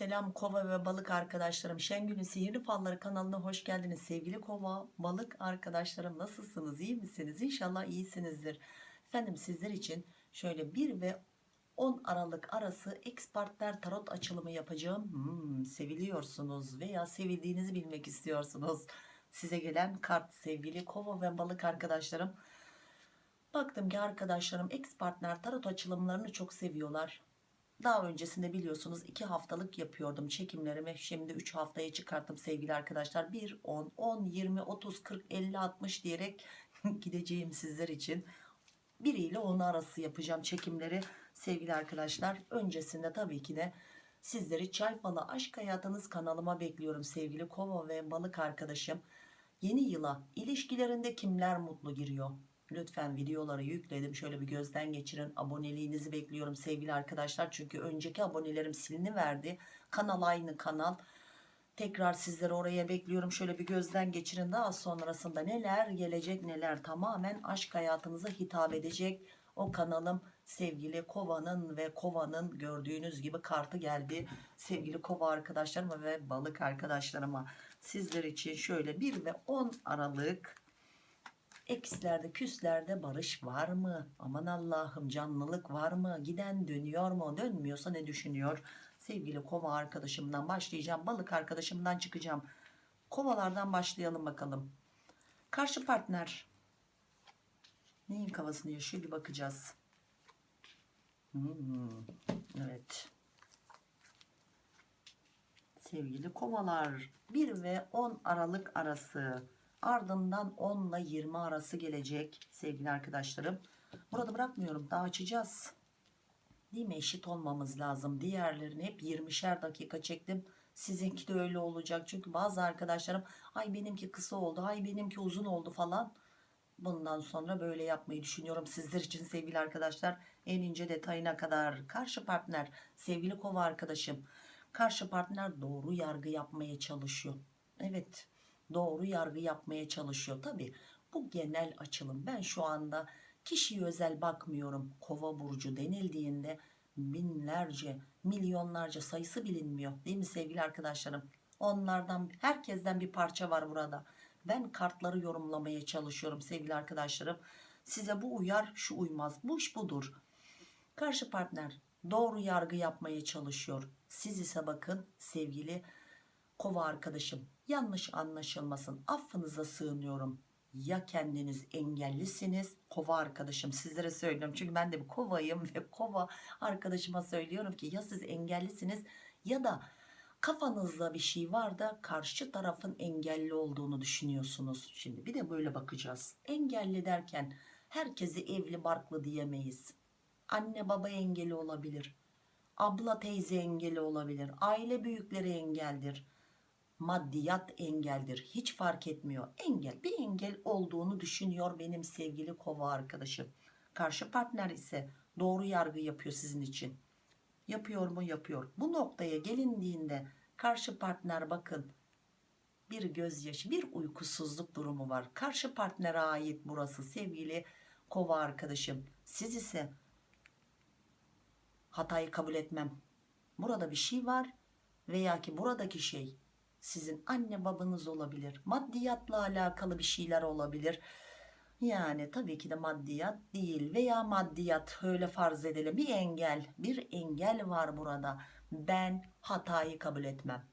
Selam kova ve balık arkadaşlarım. Şengül'ün Sihirli Falları kanalına hoş geldiniz. Sevgili kova, balık arkadaşlarım nasılsınız? İyi misiniz? İnşallah iyisinizdir. Efendim sizler için şöyle 1 ve 10 Aralık arası ekspertler tarot açılımı yapacağım. Hmm, seviliyorsunuz veya sevildiğinizi bilmek istiyorsunuz. Size gelen kart sevgili kova ve balık arkadaşlarım. Baktım ki arkadaşlarım ex partner tarot açılımlarını çok seviyorlar. Daha öncesinde biliyorsunuz 2 haftalık yapıyordum çekimlerimi. Şimdi 3 haftaya çıkarttım sevgili arkadaşlar. 1, 10, 10, 20, 30, 40, 50, 60 diyerek gideceğim sizler için. 1 ile 10 arası yapacağım çekimleri sevgili arkadaşlar. Öncesinde tabii ki de sizleri Çay Falı Aşk Hayatınız kanalıma bekliyorum sevgili kova ve balık arkadaşım. Yeni yıla ilişkilerinde kimler mutlu giriyor? Lütfen videoları yükledim. Şöyle bir gözden geçirin. Aboneliğinizi bekliyorum sevgili arkadaşlar. Çünkü önceki abonelerim siliniverdi. Kanal aynı kanal. Tekrar sizleri oraya bekliyorum. Şöyle bir gözden geçirin. Daha sonrasında neler gelecek neler tamamen aşk hayatınıza hitap edecek. O kanalım sevgili kovanın ve kovanın gördüğünüz gibi kartı geldi. Sevgili kova arkadaşlarıma ve balık arkadaşlarıma. Sizler için şöyle 1 ve 10 Aralık Ekslerde küslerde barış var mı? Aman Allah'ım canlılık var mı? Giden dönüyor mu? Dönmüyorsa ne düşünüyor? Sevgili kova arkadaşımdan başlayacağım. Balık arkadaşımdan çıkacağım. Kovalardan başlayalım bakalım. Karşı partner. Neyin kafasını yaşıyor bir bakacağız. Hmm, evet. Sevgili kovalar 1 ve 10 Aralık arası ardından 10 ile 20 arası gelecek sevgili arkadaşlarım. Burada bırakmıyorum daha açacağız. Değil mi eşit olmamız lazım. Diğerlerini hep 20'şer dakika çektim. Sizinki de öyle olacak. Çünkü bazı arkadaşlarım ay benimki kısa oldu ay benimki uzun oldu falan. Bundan sonra böyle yapmayı düşünüyorum sizler için sevgili arkadaşlar. En ince detayına kadar karşı partner sevgili kova arkadaşım. Karşı partner doğru yargı yapmaya çalışıyor. Evet doğru yargı yapmaya çalışıyor. Tabi bu genel açılım. Ben şu anda kişiye özel bakmıyorum. Kova burcu denildiğinde binlerce, milyonlarca sayısı bilinmiyor. Değil mi sevgili arkadaşlarım? Onlardan herkesten bir parça var burada. Ben kartları yorumlamaya çalışıyorum sevgili arkadaşlarım. Size bu uyar, şu uymaz. Bu iş budur. Karşı partner doğru yargı yapmaya çalışıyor. Siz ise bakın sevgili kova arkadaşım yanlış anlaşılmasın affınıza sığınıyorum. Ya kendiniz engellisiniz? Kova arkadaşım sizlere söylüyorum. Çünkü ben de bir kovayım ve kova arkadaşıma söylüyorum ki ya siz engellisiniz ya da kafanızda bir şey var da karşı tarafın engelli olduğunu düşünüyorsunuz. Şimdi bir de böyle bakacağız. Engelli derken herkesi evli barklı diyemeyiz. Anne baba engeli olabilir abla teyze engeli olabilir aile büyükleri engeldir maddiyat engeldir. Hiç fark etmiyor. Engel bir engel olduğunu düşünüyor benim sevgili kova arkadaşım. Karşı partner ise doğru yargı yapıyor sizin için. Yapıyor mu? Yapıyor. Bu noktaya gelindiğinde karşı partner bakın bir gözyaşı bir uykusuzluk durumu var. Karşı partnere ait burası sevgili kova arkadaşım. Siz ise hatayı kabul etmem. Burada bir şey var veya ki buradaki şey sizin anne babanız olabilir maddiyatla alakalı bir şeyler olabilir. Yani tabii ki de maddiyat değil veya maddiyat öyle farz edelim bir engel bir engel var burada. Ben hatayı kabul etmem.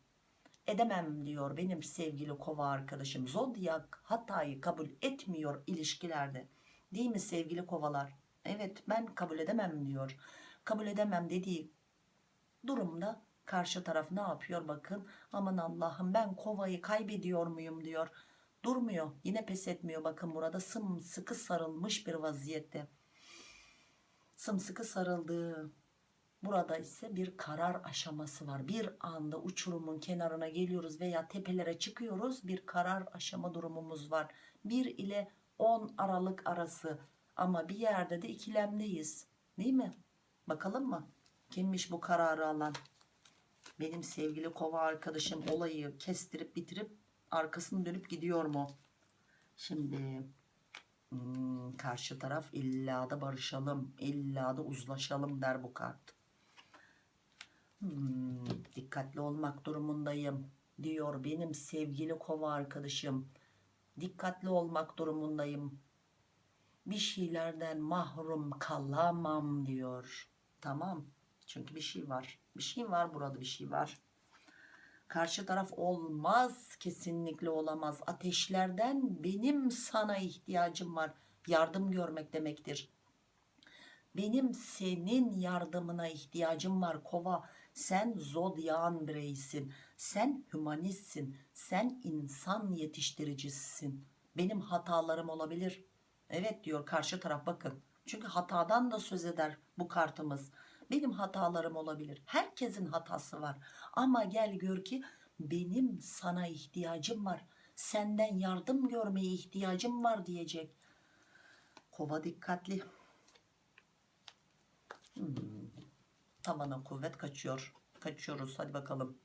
Edemem diyor benim sevgili kova arkadaşım. Zodyak hatayı kabul etmiyor ilişkilerde. Değil mi sevgili kovalar? Evet ben kabul edemem diyor. Kabul edemem dediği durumda karşı taraf ne yapıyor bakın. Aman Allah'ım ben kovayı kaybediyor muyum diyor. Durmuyor yine pes etmiyor bakın burada. Sımsıkı sarılmış bir vaziyette. Sımsıkı sarıldığı burada ise bir karar aşaması var. Bir anda uçurumun kenarına geliyoruz veya tepelere çıkıyoruz. Bir karar aşama durumumuz var. 1 ile 10 Aralık arası. Ama bir yerde de ikilemdeyiz. Değil mi? Bakalım mı? Kimmiş bu kararı alan benim sevgili kova arkadaşım olayı kestirip bitirip arkasını dönüp gidiyor mu? Şimdi hmm, karşı taraf illa da barışalım, illa da uzlaşalım der bu kart. Hmm, dikkat dikkatli olmak durumundayım diyor benim sevgili kova arkadaşım. Dikkatli olmak durumundayım. Bir şeylerden mahrum kalamam diyor. Tamam. Çünkü bir şey var. Bir şey var burada bir şey var. Karşı taraf olmaz kesinlikle olamaz. Ateşlerden benim sana ihtiyacım var. Yardım görmek demektir. Benim senin yardımına ihtiyacım var kova. Sen zodyan bireysin. Sen hümanistsin. Sen insan yetiştiricisisin. Benim hatalarım olabilir. Evet diyor karşı taraf bakın. Çünkü hatadan da söz eder bu kartımız. Benim hatalarım olabilir. Herkesin hatası var. Ama gel gör ki benim sana ihtiyacım var. Senden yardım görmeye ihtiyacım var diyecek. Kova dikkatli. Hmm. Tavana kuvvet kaçıyor. Kaçıyoruz hadi bakalım.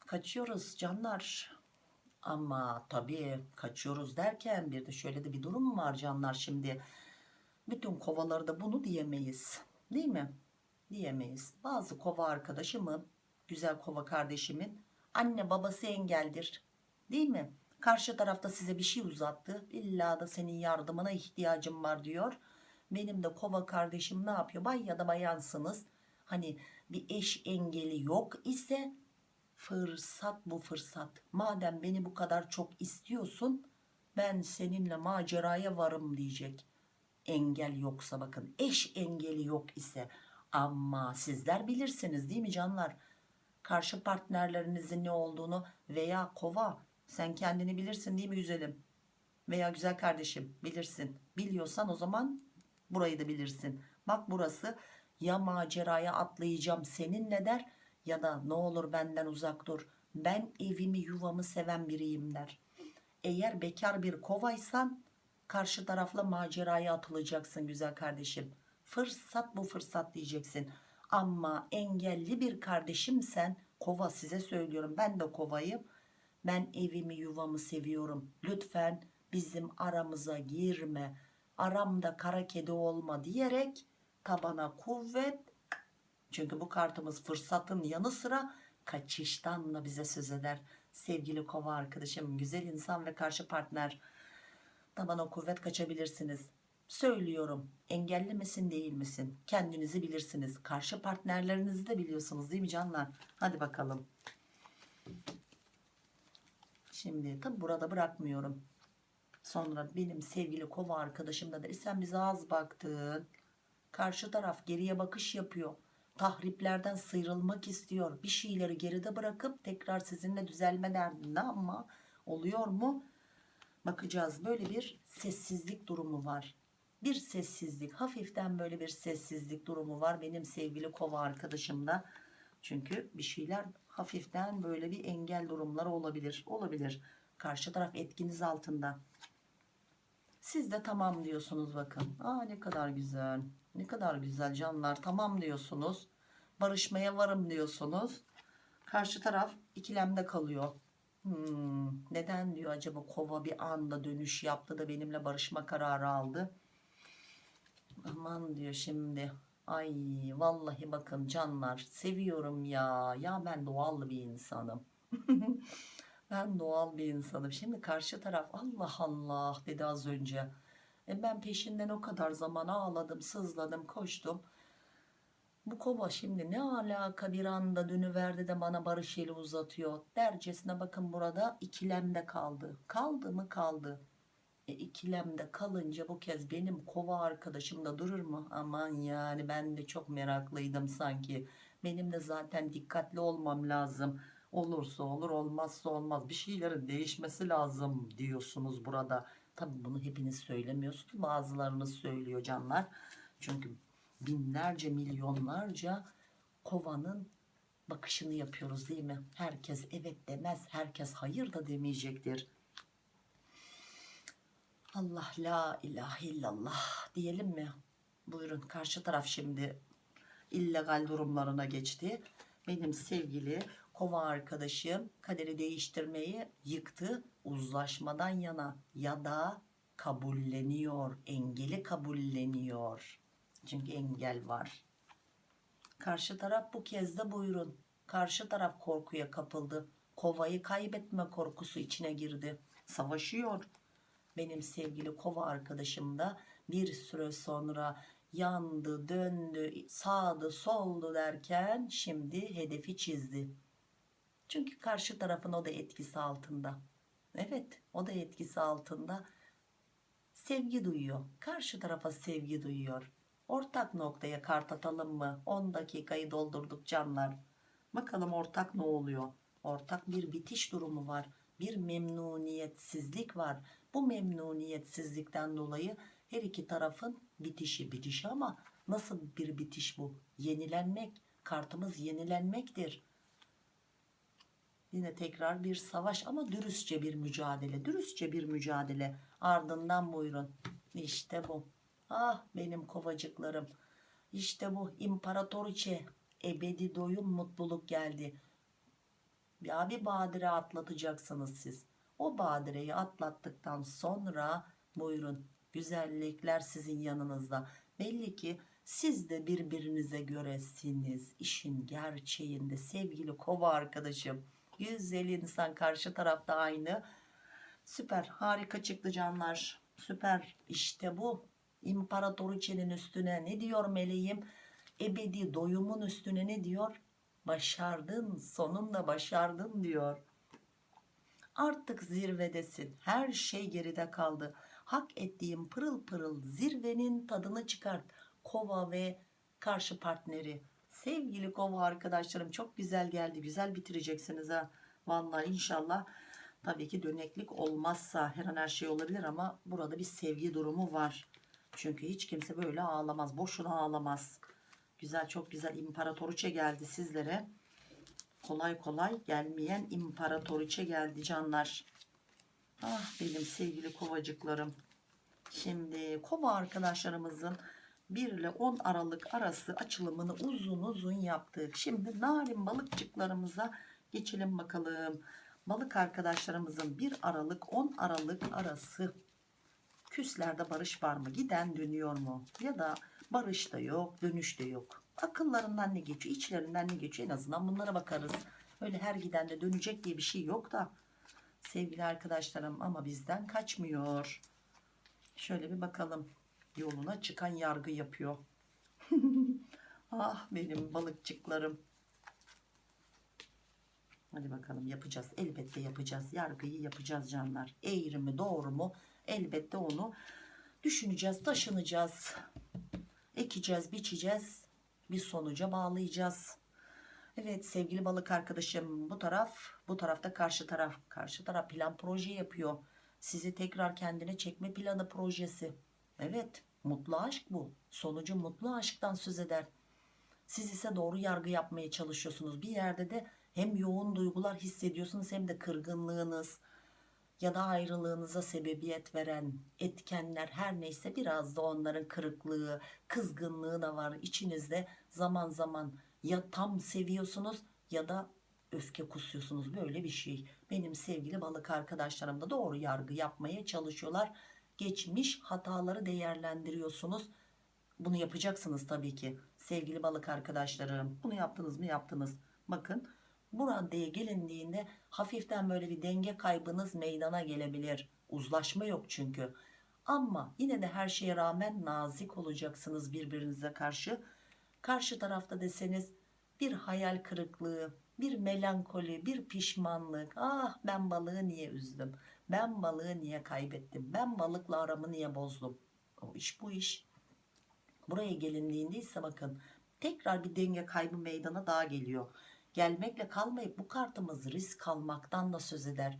Kaçıyoruz canlar. Ama tabii kaçıyoruz derken bir de şöyle de bir durum var canlar şimdi. Bütün kovalarda bunu diyemeyiz. Değil mi? Diyemeyiz. Bazı kova arkadaşımın, güzel kova kardeşimin anne babası engeldir. Değil mi? Karşı tarafta size bir şey uzattı. İlla da senin yardımına ihtiyacım var diyor. Benim de kova kardeşim ne yapıyor? Bay ya da bayansınız. Hani bir eş engeli yok ise fırsat bu fırsat. Madem beni bu kadar çok istiyorsun ben seninle maceraya varım diyecek. Engel yoksa bakın eş engeli yok ise ama sizler bilirsiniz değil mi canlar? Karşı partnerlerinizin ne olduğunu veya kova sen kendini bilirsin değil mi güzelim? Veya güzel kardeşim bilirsin. Biliyorsan o zaman burayı da bilirsin. Bak burası ya maceraya atlayacağım seninle der ya da ne olur benden uzak dur. Ben evimi yuvamı seven biriyim der. Eğer bekar bir kovaysan karşı tarafla maceraya atılacaksın güzel kardeşim. Fırsat bu fırsat diyeceksin. Ama engelli bir kardeşimsen kova size söylüyorum ben de kovayım. Ben evimi yuvamı seviyorum. Lütfen bizim aramıza girme. Aramda kara kedi olma diyerek tabana kuvvet. Çünkü bu kartımız fırsatın yanı sıra kaçıştan da bize söz eder. Sevgili kova arkadaşım, güzel insan ve karşı partner tabana kuvvet kaçabilirsiniz. Söylüyorum engelli misin değil misin? Kendinizi bilirsiniz. Karşı partnerlerinizi de biliyorsunuz değil mi canlar? Hadi bakalım. Şimdi tabi burada bırakmıyorum. Sonra benim sevgili kova arkadaşım da der sen bize az baktın. Karşı taraf geriye bakış yapıyor. Tahriplerden sıyrılmak istiyor. Bir şeyleri geride bırakıp tekrar sizinle düzelme derdinde ama oluyor mu? Bakacağız. Böyle bir sessizlik durumu var. Bir sessizlik. Hafiften böyle bir sessizlik durumu var. Benim sevgili kova arkadaşımda. Çünkü bir şeyler hafiften böyle bir engel durumları olabilir. Olabilir. Karşı taraf etkiniz altında. Siz de tamam diyorsunuz bakın. Aa ne kadar güzel. Ne kadar güzel canlar. Tamam diyorsunuz. Barışmaya varım diyorsunuz. Karşı taraf ikilemde kalıyor. Hmm, neden diyor acaba kova bir anda dönüş yaptı da benimle barışma kararı aldı. Aman diyor şimdi. Ay vallahi bakın canlar seviyorum ya. Ya ben doğal bir insanım. ben doğal bir insanım. Şimdi karşı taraf Allah Allah dedi az önce. E ben peşinden o kadar zaman ağladım, sızladım, koştum. Bu kova şimdi ne alaka bir anda dönüverdi de bana barış eli uzatıyor. Dercesine bakın burada ikilemde kaldı. Kaldı mı kaldı. E, ikilemde kalınca bu kez benim kova arkadaşım da durur mu? Aman yani ben de çok meraklıydım sanki. Benim de zaten dikkatli olmam lazım. Olursa olur olmazsa olmaz. Bir şeylerin değişmesi lazım diyorsunuz burada. Tabi bunu hepiniz söylemiyorsunuz. Bazılarınız söylüyor canlar. Çünkü binlerce milyonlarca kovanın bakışını yapıyoruz değil mi? Herkes evet demez. Herkes hayır da demeyecektir. Allah la ilahe illallah diyelim mi? Buyurun karşı taraf şimdi illegal durumlarına geçti. Benim sevgili kova arkadaşım kaderi değiştirmeyi yıktı. Uzlaşmadan yana ya da kabulleniyor. Engeli kabulleniyor. Çünkü engel var. Karşı taraf bu kez de buyurun. Karşı taraf korkuya kapıldı. Kovayı kaybetme korkusu içine girdi. Savaşıyor. Benim sevgili kova arkadaşım da bir süre sonra yandı, döndü, sağdı, soldu derken şimdi hedefi çizdi. Çünkü karşı tarafın o da etkisi altında. Evet, o da etkisi altında. Sevgi duyuyor. Karşı tarafa sevgi duyuyor. Ortak noktaya kart atalım mı? 10 dakikayı doldurduk canlar. Bakalım ortak ne oluyor? Ortak bir bitiş durumu var. Bir memnuniyetsizlik var. Bu memnuniyetsizlikten dolayı her iki tarafın bitişi bitişi ama nasıl bir bitiş bu? Yenilenmek. Kartımız yenilenmektir. Yine tekrar bir savaş ama dürüstçe bir mücadele. Dürüstçe bir mücadele. Ardından buyurun. İşte bu. Ah benim kovacıklarım. İşte bu imparatoriçe. Ebedi doyum mutluluk geldi. Ya bir badire atlatacaksınız siz. O badireyi atlattıktan sonra buyurun. Güzellikler sizin yanınızda. Belli ki siz de birbirinize göresiniz. İşin gerçeğinde sevgili kova arkadaşım. Güzel insan karşı tarafta aynı. Süper harika çıktı canlar. Süper işte bu. İmparatoriçenin üstüne ne diyor meleğim? Ebedi doyumun üstüne ne diyor? Başardın sonunda başardın diyor. Artık zirvedesin. Her şey geride kaldı. Hak ettiğim pırıl pırıl zirvenin tadını çıkart. Kova ve karşı partneri. Sevgili kova arkadaşlarım çok güzel geldi. Güzel bitireceksiniz ha. Vallahi inşallah. Tabii ki döneklik olmazsa her an her şey olabilir ama burada bir sevgi durumu var. Çünkü hiç kimse böyle ağlamaz. Boşuna ağlamaz. Güzel çok güzel imparatoriçe geldi sizlere. Kolay kolay gelmeyen imparatoriçe geldi canlar. Ah benim sevgili kovacıklarım. Şimdi kova arkadaşlarımızın 1 ile 10 Aralık arası açılımını uzun uzun yaptık. Şimdi narin balıkçıklarımıza geçelim bakalım. Balık arkadaşlarımızın 1 Aralık 10 Aralık arası küslerde barış var mı? Giden dönüyor mu? Ya da barış da yok, dönüş de yok. Akıllarından ne geçiyor, içlerinden ne geçiyor en azından bunlara bakarız. Öyle her giden de dönecek diye bir şey yok da. Sevgili arkadaşlarım ama bizden kaçmıyor. Şöyle bir bakalım. Yoluna çıkan yargı yapıyor. ah benim balıkçıklarım. Hadi bakalım yapacağız. Elbette yapacağız. Yargıyı yapacağız canlar. Eğri mi doğru mu? Elbette onu düşüneceğiz, taşınacağız. Ekeceğiz, biçeceğiz. Bir sonuca bağlayacağız. Evet sevgili balık arkadaşım bu taraf bu tarafta karşı taraf. Karşı taraf plan proje yapıyor. Sizi tekrar kendine çekme planı projesi. Evet mutlu aşk bu. Sonucu mutlu aşktan söz eder. Siz ise doğru yargı yapmaya çalışıyorsunuz. Bir yerde de hem yoğun duygular hissediyorsunuz hem de kırgınlığınız ya da ayrılığınıza sebebiyet veren etkenler her neyse biraz da onların kırıklığı, kızgınlığı da var içinizde zaman zaman ya tam seviyorsunuz ya da öfke kusuyorsunuz böyle bir şey. Benim sevgili balık arkadaşlarım da doğru yargı yapmaya çalışıyorlar. Geçmiş hataları değerlendiriyorsunuz. Bunu yapacaksınız tabii ki sevgili balık arkadaşlarım. Bunu yaptınız mı yaptınız. Bakın bu raddeye gelindiğinde hafiften böyle bir denge kaybınız meydana gelebilir. Uzlaşma yok çünkü. Ama yine de her şeye rağmen nazik olacaksınız birbirinize karşı. Karşı tarafta deseniz bir hayal kırıklığı, bir melankoli, bir pişmanlık. Ah ben balığı niye üzdüm? Ben balığı niye kaybettim? Ben balıkla aramı niye bozdum? O iş bu iş. Buraya gelindiğinde ise bakın tekrar bir denge kaybı meydana daha geliyor. Gelmekle kalmayıp bu kartımız risk almaktan da söz eder.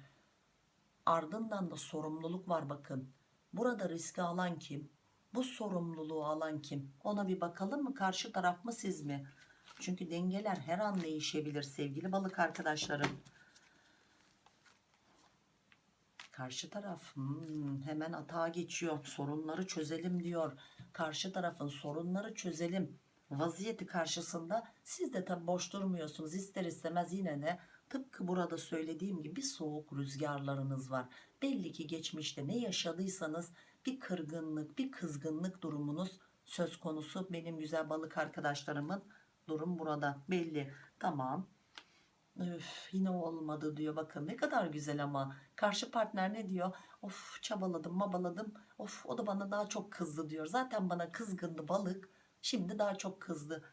Ardından da sorumluluk var bakın. Burada riski alan kim? Bu sorumluluğu alan kim? Ona bir bakalım mı? Karşı taraf mı siz mi? Çünkü dengeler her an değişebilir sevgili balık arkadaşlarım. Karşı taraf hmm, hemen atağa geçiyor. Sorunları çözelim diyor. Karşı tarafın sorunları çözelim. Vaziyeti karşısında siz de tabi boş durmuyorsunuz. İster istemez yine de tıpkı burada söylediğim gibi soğuk rüzgarlarınız var. Belli ki geçmişte ne yaşadıysanız bir kırgınlık, bir kızgınlık durumunuz söz konusu. Benim güzel balık arkadaşlarımın durum burada belli. Tamam. Öf, yine olmadı diyor bakın ne kadar güzel ama karşı partner ne diyor of çabaladım mabaladım of o da bana daha çok kızdı diyor zaten bana kızgındı balık şimdi daha çok kızdı.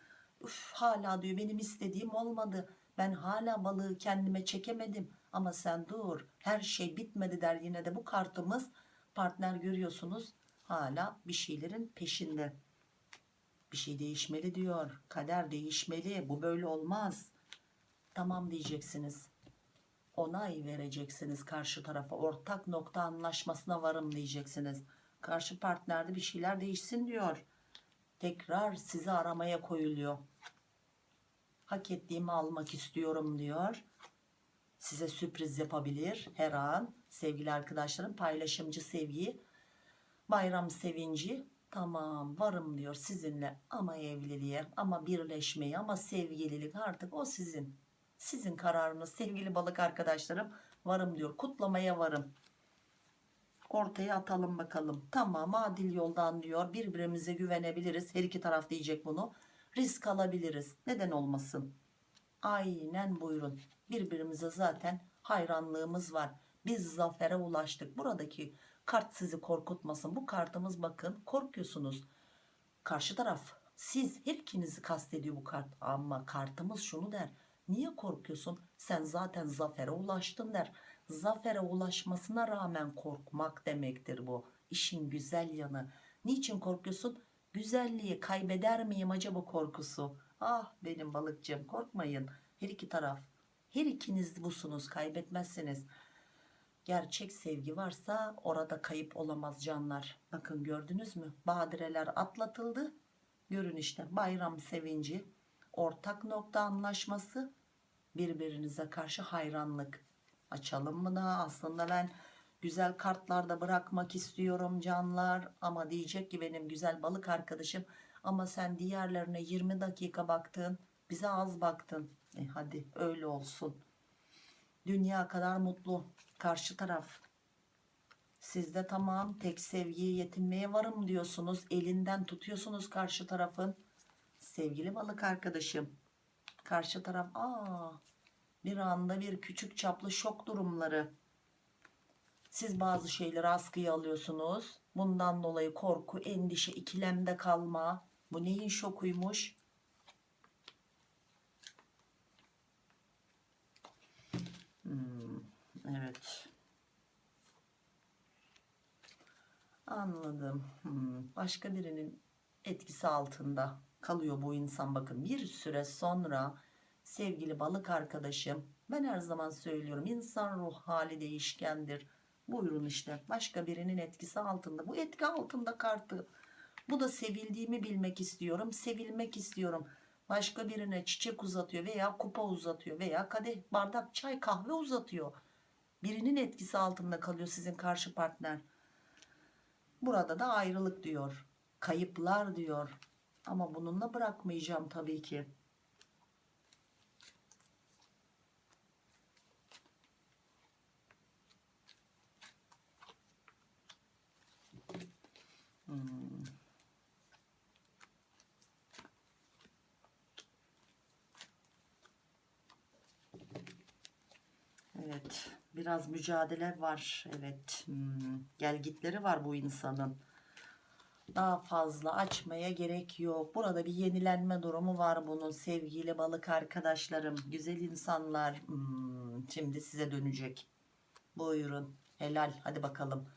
Üf, hala diyor benim istediğim olmadı. Ben hala balığı kendime çekemedim. Ama sen dur her şey bitmedi der yine de bu kartımız. Partner görüyorsunuz hala bir şeylerin peşinde. Bir şey değişmeli diyor kader değişmeli bu böyle olmaz. Tamam diyeceksiniz. Onay vereceksiniz karşı tarafa ortak nokta anlaşmasına varım diyeceksiniz. Karşı partnerde bir şeyler değişsin diyor tekrar sizi aramaya koyuluyor. Hak ettiğimi almak istiyorum diyor. Size sürpriz yapabilir her an. Sevgili arkadaşlarım paylaşımcı sevgi bayram sevinci. Tamam varım diyor sizinle ama evliliğe ama birleşmeye ama sevgililik artık o sizin. Sizin kararınız sevgili balık arkadaşlarım. Varım diyor kutlamaya varım ortaya atalım bakalım. Tamam adil yoldan diyor. Birbirimize güvenebiliriz. Her iki taraf diyecek bunu. Risk alabiliriz. Neden olmasın? Aynen buyurun. Birbirimize zaten hayranlığımız var. Biz zafere ulaştık. Buradaki kart sizi korkutmasın. Bu kartımız bakın korkuyorsunuz. Karşı taraf siz her ikinizi kastediyor bu kart. Ama kartımız şunu der. Niye korkuyorsun? Sen zaten zafere ulaştın der zafere ulaşmasına rağmen korkmak demektir bu. İşin güzel yanı. Niçin korkuyorsun? Güzelliği kaybeder miyim acaba korkusu? Ah benim balıkçım korkmayın. Her iki taraf her ikiniz busunuz kaybetmezsiniz. Gerçek sevgi varsa orada kayıp olamaz canlar. Bakın gördünüz mü? Badireler atlatıldı. Görün işte bayram sevinci ortak nokta anlaşması birbirinize karşı hayranlık açalım mı da? Aslında ben güzel kartlarda bırakmak istiyorum canlar. Ama diyecek ki benim güzel balık arkadaşım ama sen diğerlerine 20 dakika baktın bize az baktın. E hadi öyle olsun. Dünya kadar mutlu. Karşı taraf. Sizde tamam tek sevgiye yetinmeye varım diyorsunuz. Elinden tutuyorsunuz karşı tarafın. Sevgili balık arkadaşım. Karşı taraf aa bir anda bir küçük çaplı şok durumları. Siz bazı şeyleri askıya alıyorsunuz. Bundan dolayı korku endişe ikilemde kalma. Bu neyin şokuymuş? Hmm, evet. Anladım. Hmm, başka birinin etkisi altında kalıyor bu insan. Bakın bir süre sonra sevgili balık arkadaşım ben her zaman söylüyorum insan ruh hali değişkendir buyurun işte başka birinin etkisi altında. Bu etki altında kartı. Bu da sevildiğimi bilmek istiyorum sevilmek istiyorum. Başka birine çiçek uzatıyor veya kupa uzatıyor veya kadeh bardak çay kahve uzatıyor. Birinin etkisi altında kalıyor sizin karşı partner. Burada da ayrılık diyor kayıplar diyor. Ama bununla bırakmayacağım tabii ki Hmm. Evet, biraz mücadele var. Evet, hmm, gelgitleri var bu insanın. Daha fazla açmaya gerek yok. Burada bir yenilenme durumu var bunun sevgili balık arkadaşlarım. Güzel insanlar. Hmm, şimdi size dönecek. Buyurun. Helal. Hadi bakalım.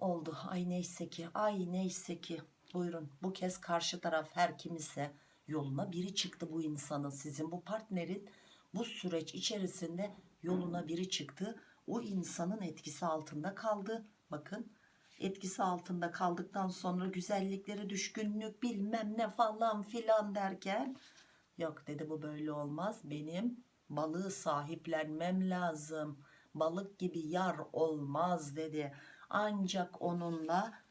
Oldu. Ay neyse ki. Ay neyse ki. Buyurun. Bu kez karşı taraf her kim ise yoluna biri çıktı bu insanın. Sizin bu partnerin bu süreç içerisinde yoluna biri çıktı. O insanın etkisi altında kaldı. Bakın etkisi altında kaldıktan sonra güzellikleri düşkünlük bilmem ne falan filan derken yok dedi bu böyle olmaz. Benim balığı sahiplenmem lazım. Balık gibi yar olmaz dedi. Ancak onunla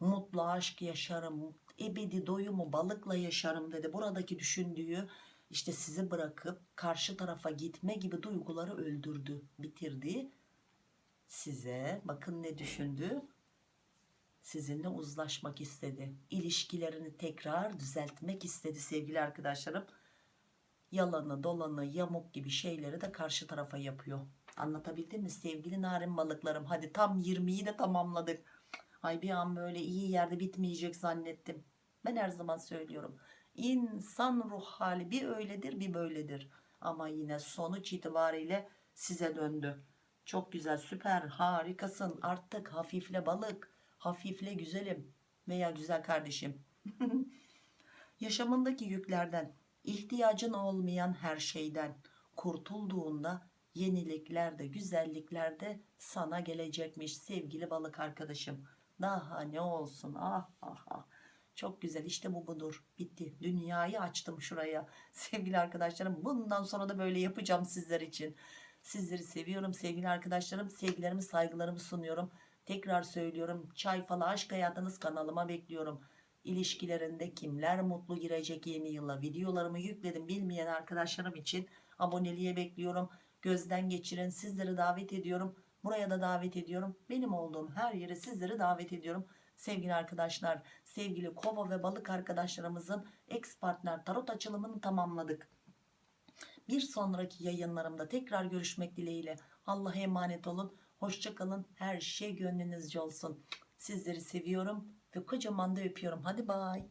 mutlu aşk yaşarım. Ebedi doyumu balıkla yaşarım dedi. Buradaki düşündüğü işte sizi bırakıp karşı tarafa gitme gibi duyguları öldürdü, bitirdi. Size bakın ne düşündü? Sizinle uzlaşmak istedi. İlişkilerini tekrar düzeltmek istedi sevgili arkadaşlarım. yalanı dolanı yamuk gibi şeyleri de karşı tarafa yapıyor. Anlatabildim mi sevgili narin balıklarım? Hadi tam 20'yi de tamamladık. Ay bir an böyle iyi yerde bitmeyecek zannettim. Ben her zaman söylüyorum. İnsan ruh hali bir öyledir bir böyledir. Ama yine sonuç itibariyle size döndü. Çok güzel süper harikasın artık hafifle balık hafifle güzelim veya güzel kardeşim. Yaşamındaki yüklerden ihtiyacın olmayan her şeyden kurtulduğunda yenilikler de güzellikler de sana gelecekmiş sevgili balık arkadaşım. Daha ne olsun ah ah ah. Çok güzel işte bu budur. Bitti. Dünyayı açtım şuraya. Sevgili arkadaşlarım bundan sonra da böyle yapacağım sizler için. Sizleri seviyorum sevgili arkadaşlarım. Sevgilerimi saygılarımı sunuyorum. Tekrar söylüyorum. Çay falı aşk hayatınız kanalıma bekliyorum. İlişkilerinde kimler mutlu girecek yeni yıla videolarımı yükledim bilmeyen arkadaşlarım için aboneliğe bekliyorum. Gözden geçirin sizleri davet ediyorum. Buraya da davet ediyorum. Benim olduğum her yere sizleri davet ediyorum. Sevgili arkadaşlar, sevgili kova ve balık arkadaşlarımızın ex partner tarot açılımını tamamladık. Bir sonraki yayınlarımda tekrar görüşmek dileğiyle. Allah'a emanet olun. Hoşçakalın. Her şey gönlünüzce olsun. Sizleri seviyorum ve kocaman da öpüyorum. Hadi bay.